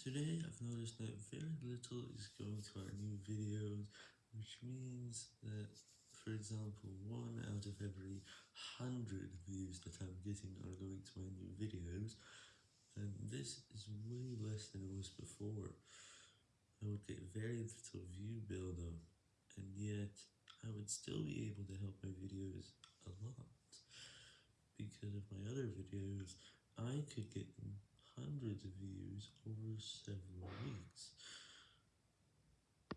Today I've noticed that very little is going to our new videos, which means that, for example, one out of every hundred views that I'm getting are going to my new videos, and this is way less than it was before. I would get very little view build-up, and yet I would still be able to help my videos a lot, because of my other videos, I could get hundreds of views over weeks.